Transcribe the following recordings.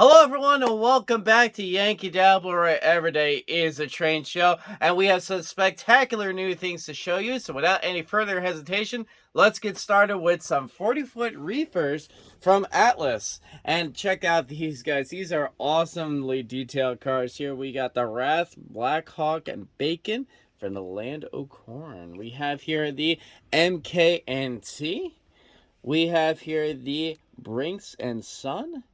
Hello, everyone, and welcome back to Yankee Dabbler, where every day is a train show. And we have some spectacular new things to show you. So, without any further hesitation, let's get started with some 40 foot reefers from Atlas. And check out these guys. These are awesomely detailed cars. Here we got the Rath, Blackhawk, and Bacon from the Land o' Corn. We have here the MKNT. We have here the Brinks and Son.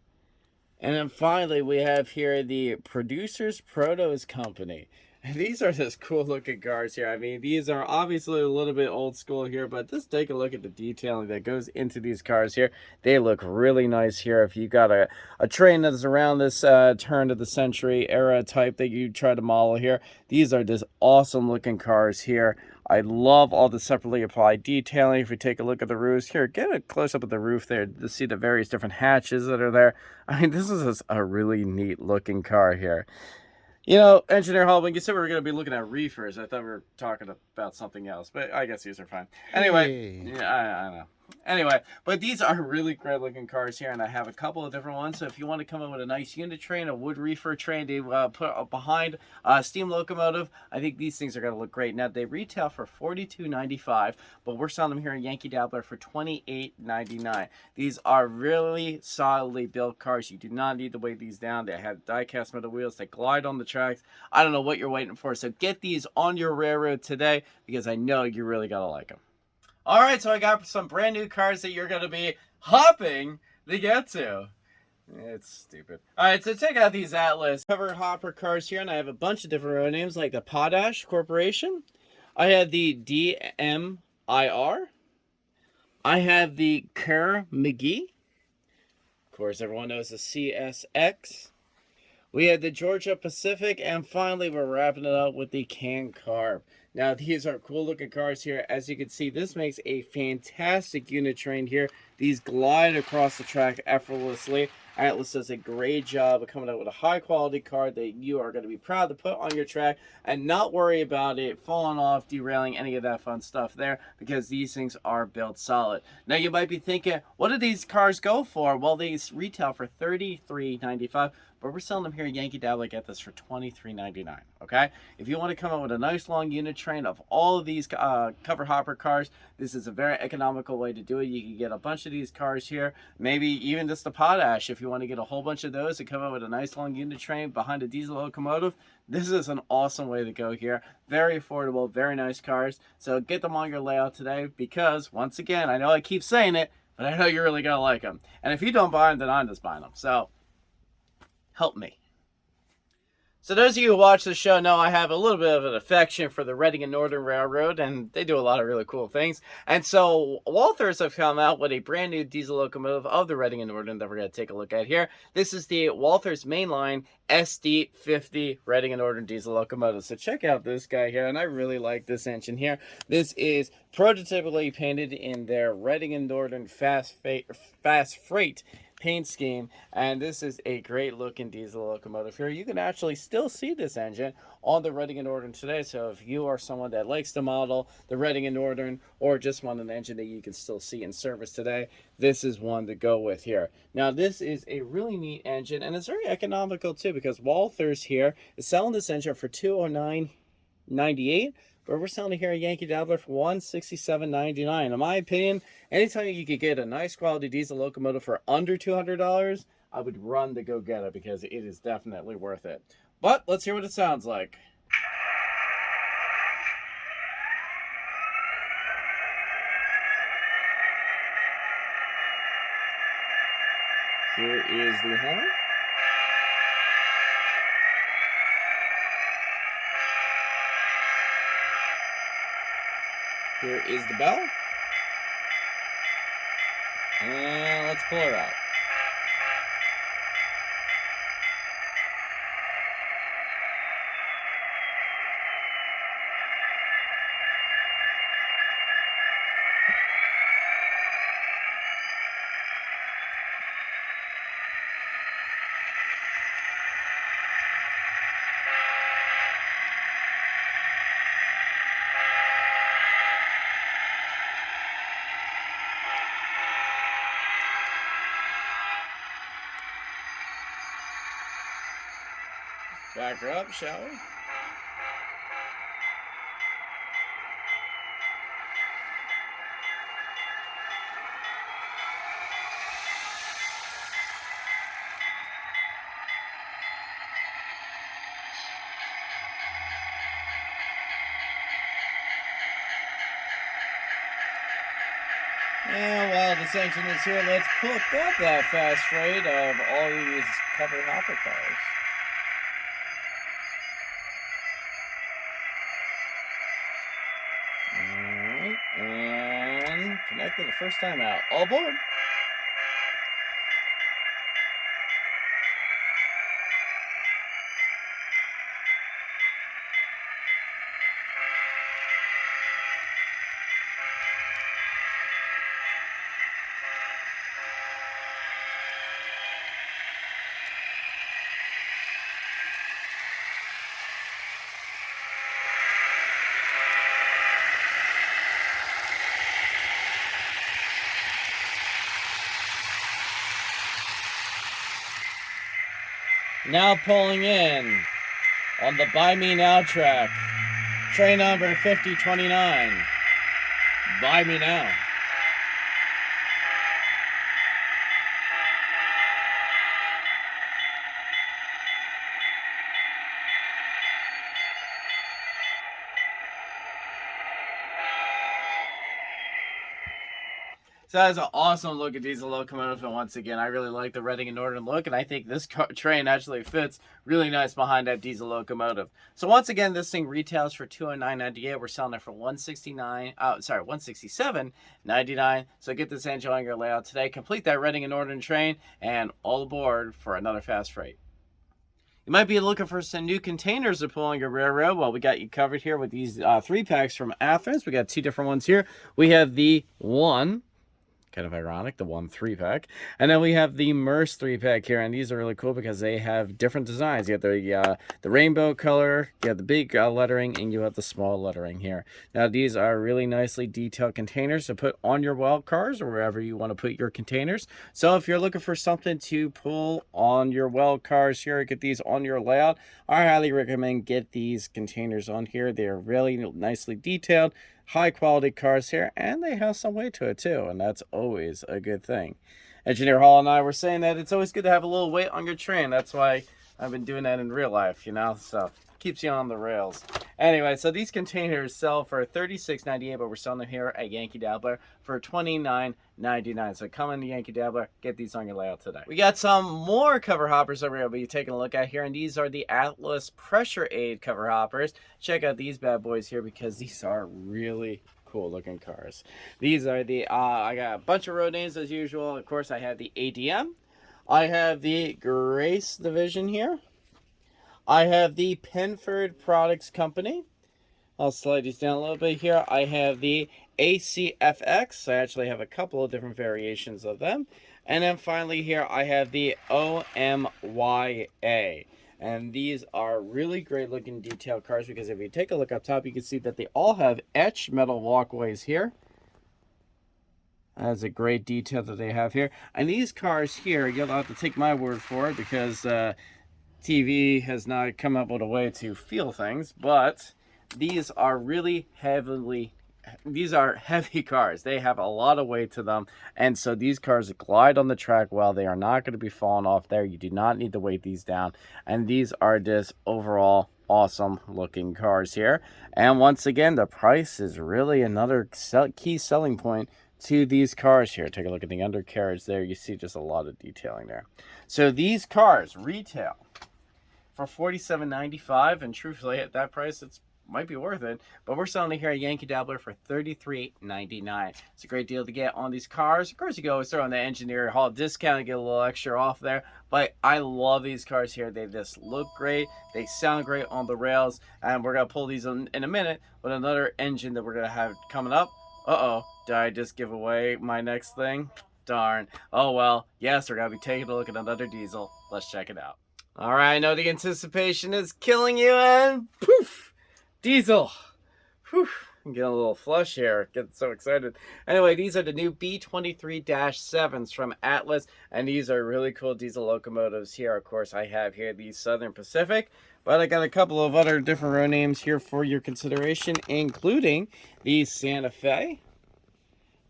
And then finally, we have here the Producers Protos Company. These are just cool looking cars here. I mean, these are obviously a little bit old school here, but just take a look at the detailing that goes into these cars here. They look really nice here. If you got a, a train that's around this uh, turn of the century era type that you try to model here, these are just awesome looking cars here. I love all the separately applied detailing. If you take a look at the roofs here, get a close up of the roof there to see the various different hatches that are there. I mean, this is a really neat looking car here. You know, Engineer Hallman, you said we were going to be looking at reefers. I thought we were talking about something else, but I guess these are fine. Anyway, hey. yeah, I, I know. Anyway, but these are really great looking cars here, and I have a couple of different ones. So if you want to come in with a nice unit train, a wood reefer train to uh, put behind a steam locomotive, I think these things are going to look great. Now, they retail for $42.95, but we're selling them here in Yankee Dabbler for $28.99. These are really solidly built cars. You do not need to weigh these down. They have die-cast metal wheels. They glide on the tracks. I don't know what you're waiting for, so get these on your railroad today because I know you're really going to like them. All right, so I got some brand new cars that you're going to be hopping to get to. It's stupid. All right, so check out these Atlas cover hopper cars here, and I have a bunch of different road names like the Potash Corporation. I have the DMIR. I have the Kerr McGee. Of course, everyone knows the CSX. We have the Georgia Pacific, and finally, we're wrapping it up with the CanCarb. Now, these are cool looking cars here. As you can see, this makes a fantastic unit train here. These glide across the track effortlessly. Atlas does a great job of coming out with a high quality car that you are going to be proud to put on your track and not worry about it falling off, derailing, any of that fun stuff there because these things are built solid. Now you might be thinking, what do these cars go for? Well, these retail for $33.95 but we're selling them here at Yankee Dabbler. Get this for $23.99. Okay, if you want to come up with a nice long unit train of all of these uh, cover hopper cars, this is a very economical way to do it. You can get a bunch of these cars here, maybe even just the potash if you want to get a whole bunch of those and come up with a nice long unit train behind a diesel locomotive. This is an awesome way to go here. Very affordable, very nice cars. So get them on your layout today because, once again, I know I keep saying it, but I know you're really going to like them. And if you don't buy them, then I'm just buying them. So help me. So those of you who watch the show know I have a little bit of an affection for the Reading and Northern Railroad, and they do a lot of really cool things. And so Walthers have come out with a brand new diesel locomotive of the Reading and Northern that we're going to take a look at here. This is the Walthers Mainline SD50 Reading and Northern diesel locomotive. So check out this guy here, and I really like this engine here. This is prototypically painted in their Reading and Northern fast, fast freight paint scheme and this is a great looking diesel locomotive here. You can actually still see this engine on the Reading and Northern today so if you are someone that likes to model the Reading and Northern or just want an engine that you can still see in service today this is one to go with here. Now this is a really neat engine and it's very economical too because Walthers here is selling this engine for 209.98 but we're selling here at Yankee Dabbler for $167.99. In my opinion, anytime you could get a nice quality diesel locomotive for under $200, I would run to go get it because it is definitely worth it. But let's hear what it sounds like. Here is the horn. Here is the bell. And let's pull her out. Back her up, shall we? And while this engine is here, let's put up that fast rate of all these covered hopper cars. And connected the first time out. All aboard! Now pulling in on the Buy Me Now track. Train number 5029. Buy Me Now. So that's an awesome look at diesel locomotive, and once again, I really like the Reading and Northern look, and I think this train actually fits really nice behind that diesel locomotive. So once again, this thing retails for two hundred nine ninety eight. We're selling it for one sixty nine. Uh, sorry, one sixty seven ninety nine. So get this engine on your layout today. Complete that Reading and Northern train, and all aboard for another fast freight. You might be looking for some new containers to pull on your railroad. Well, we got you covered here with these uh, three packs from Athearn. We got two different ones here. We have the one kind of ironic, the one three pack. And then we have the Maersk three pack here, and these are really cool because they have different designs. You have the uh, the rainbow color, you have the big uh, lettering, and you have the small lettering here. Now these are really nicely detailed containers to put on your well cars or wherever you want to put your containers. So if you're looking for something to pull on your well cars here, get these on your layout, I highly recommend get these containers on here. They are really nicely detailed high quality cars here and they have some weight to it too and that's always a good thing engineer hall and i were saying that it's always good to have a little weight on your train that's why i've been doing that in real life you know so keeps you on the rails. Anyway, so these containers sell for $36.98, but we're selling them here at Yankee Dabbler for $29.99. So come into Yankee Dabbler, get these on your layout today. We got some more cover hoppers that we're going to be taking a look at here, and these are the Atlas Pressure-Aide cover hoppers. Check out these bad boys here because these are really cool looking cars. These are the, uh, I got a bunch of road names as usual. Of course, I have the ADM. I have the Grace Division here. I have the Penford Products Company. I'll slide these down a little bit here. I have the ACFX. I actually have a couple of different variations of them. And then finally here, I have the OMYA. And these are really great looking detail cars because if you take a look up top, you can see that they all have etched metal walkways here. That's a great detail that they have here. And these cars here, you'll have to take my word for it because uh, TV has not come up with a way to feel things, but these are really heavily these are heavy cars. They have a lot of weight to them. And so these cars glide on the track well. They are not going to be falling off there. You do not need to weight these down. And these are just overall awesome looking cars here. And once again, the price is really another key selling point to these cars here. Take a look at the undercarriage there. You see just a lot of detailing there. So these cars retail for $47.95 and truthfully at that price it's might be worth it but we're selling it here at yankee dabbler for $33.99 it's a great deal to get on these cars. Of course you can always throw on the engineer hall discount and get a little extra off there but i love these cars here. They just look great. They sound great on the rails and we're gonna pull these in, in a minute with another engine that we're gonna have coming up. Uh-oh did i just give away my next thing? Darn. Oh well yes we're gonna be taking a look at another diesel. Let's check it out. All right, I know the anticipation is killing you, and poof, Diesel. Whew, I'm getting a little flush here. Getting so excited. Anyway, these are the new B23-7s from Atlas, and these are really cool diesel locomotives here. Of course, I have here the Southern Pacific But I got a couple of other different road names here for your consideration, including the Santa Fe.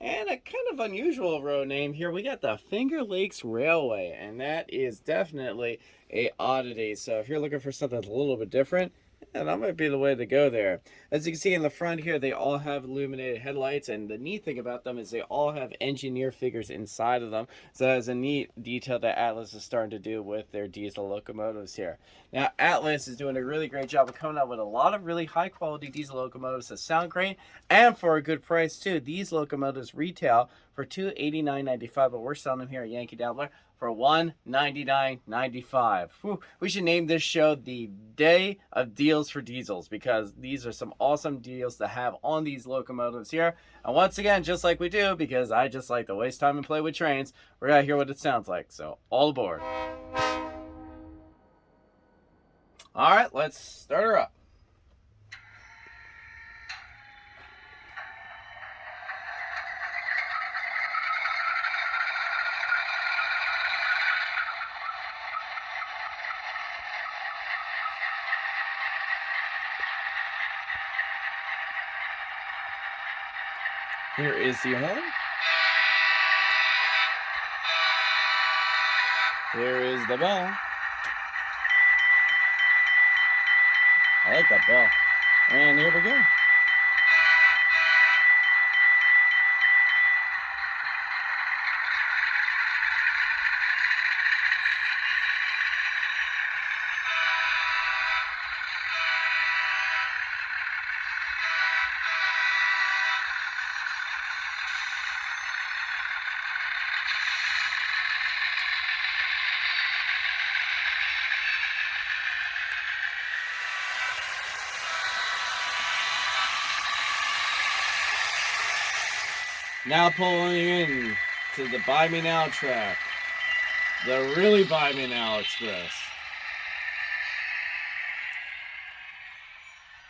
And a kind of unusual road name here, we got the Finger Lakes Railway, and that is definitely a oddity. So if you're looking for something a little bit different, yeah, that might be the way to go there. As you can see in the front here, they all have illuminated headlights, and the neat thing about them is they all have engineer figures inside of them. So that's a neat detail that Atlas is starting to do with their diesel locomotives here. Now, Atlas is doing a really great job of coming out with a lot of really high quality diesel locomotives that sound great and for a good price too. These locomotives retail for $289.95, but we're selling them here at Yankee Dabbler for $199.95. We should name this show the Day of Deals for Diesels because these are some awesome deals to have on these locomotives here. And once again, just like we do, because I just like to waste time and play with trains, we're going to hear what it sounds like. So, all aboard. All right, let's start her up. Here is the horn. Here is the bell. I like that bell. And here we go. Now pulling in to the Buy Me Now track. The really Buy Me Now Express.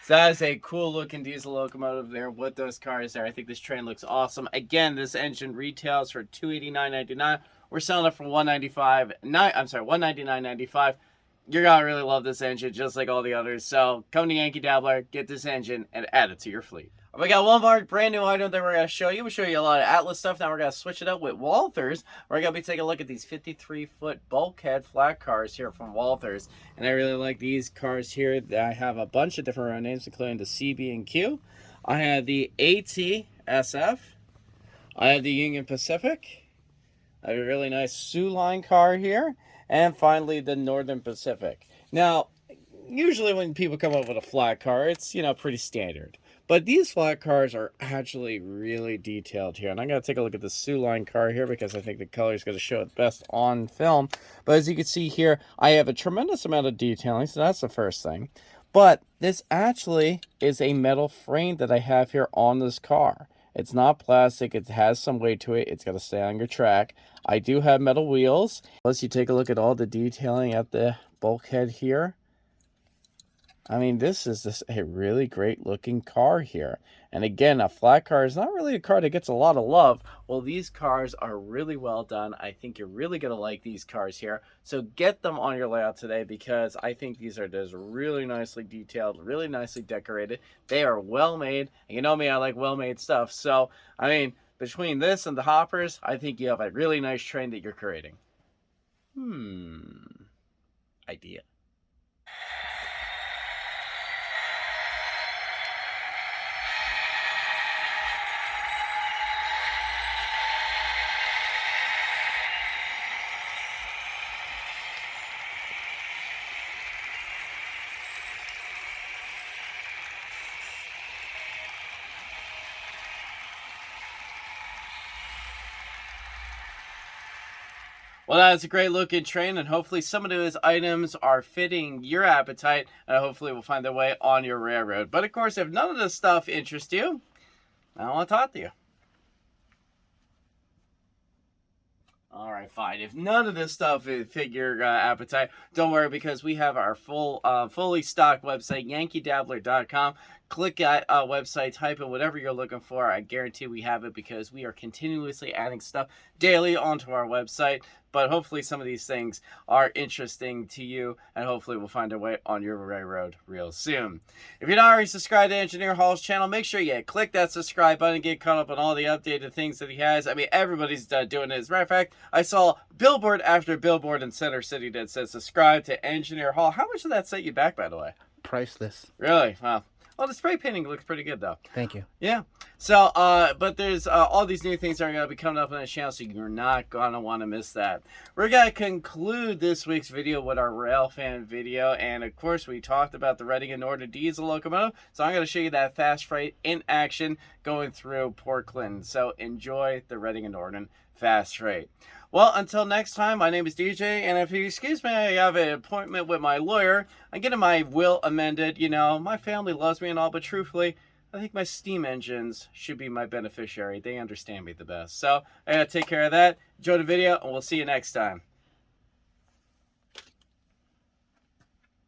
So that is a cool looking diesel locomotive there with those cars there. I think this train looks awesome. Again, this engine retails for $289.99. We're selling it for $195. I'm sorry, $199.95. You're gonna really love this engine just like all the others. So come to Yankee Dabbler, get this engine, and add it to your fleet. We got one more brand new item that we're going to show you. We show you a lot of Atlas stuff. Now we're going to switch it up with Walthers. We're going to be taking a look at these 53-foot bulkhead flat cars here from Walthers. And I really like these cars here. I have a bunch of different names, including the CB and Q. I have the ATSF. I have the Union Pacific. I have a really nice Soo Line car here. And finally, the Northern Pacific. Now, usually when people come up with a flat car, it's, you know, pretty standard. But these flat cars are actually really detailed here. And I'm going to take a look at the Soo Line car here because I think the color is going to show it best on film. But as you can see here, I have a tremendous amount of detailing. So that's the first thing. But this actually is a metal frame that I have here on this car. It's not plastic. It has some weight to it. It's got to stay on your track. I do have metal wheels. Plus, you take a look at all the detailing at the bulkhead here. I mean, this is just a really great looking car here. And again, a flat car is not really a car that gets a lot of love. Well, these cars are really well done. I think you're really going to like these cars here. So get them on your layout today because I think these are just really nicely detailed, really nicely decorated. They are well made. And you know me, I like well made stuff. So, I mean, between this and the hoppers, I think you have a really nice train that you're creating. Hmm. Idea. Well, that's a great looking train, and hopefully some of those items are fitting your appetite, and hopefully will find their way on your railroad. But of course, if none of this stuff interests you, I don't want to talk to you. All right, fine. If none of this stuff fit your uh, appetite, don't worry because we have our full, uh, fully stocked website, yankeedabbler.com. click that uh, website, type in whatever you're looking for. I guarantee we have it because we are continuously adding stuff daily onto our website. But hopefully, some of these things are interesting to you, and hopefully, we'll find a way on your railroad real soon. If you're not already subscribed to Engineer Hall's channel, make sure you click that subscribe button, get caught up on all the updated things that he has. I mean, everybody's uh, doing it. As a matter of fact, I saw billboard after billboard in Center City that says subscribe to Engineer Hall. How much did that set you back, by the way? Priceless. Really? Wow. Well, the spray painting looks pretty good, though. Thank you. Yeah. So, uh, but there's uh, all these new things that are going to be coming up on the channel, so you're not going to want to miss that. We're going to conclude this week's video with our rail fan video, and of course, we talked about the Reading and Northern diesel locomotive, so I'm going to show you that fast freight in action going through Port Clinton. So, enjoy the Reading and Northern fast rate. Well, until next time, my name is DJ, and if you excuse me, I have an appointment with my lawyer. I'm getting my will amended. You know, my family loves me and all, but truthfully, I think my steam engines should be my beneficiary. They understand me the best. So I gotta take care of that. Enjoy the video, and we'll see you next time.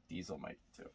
Diesel might too.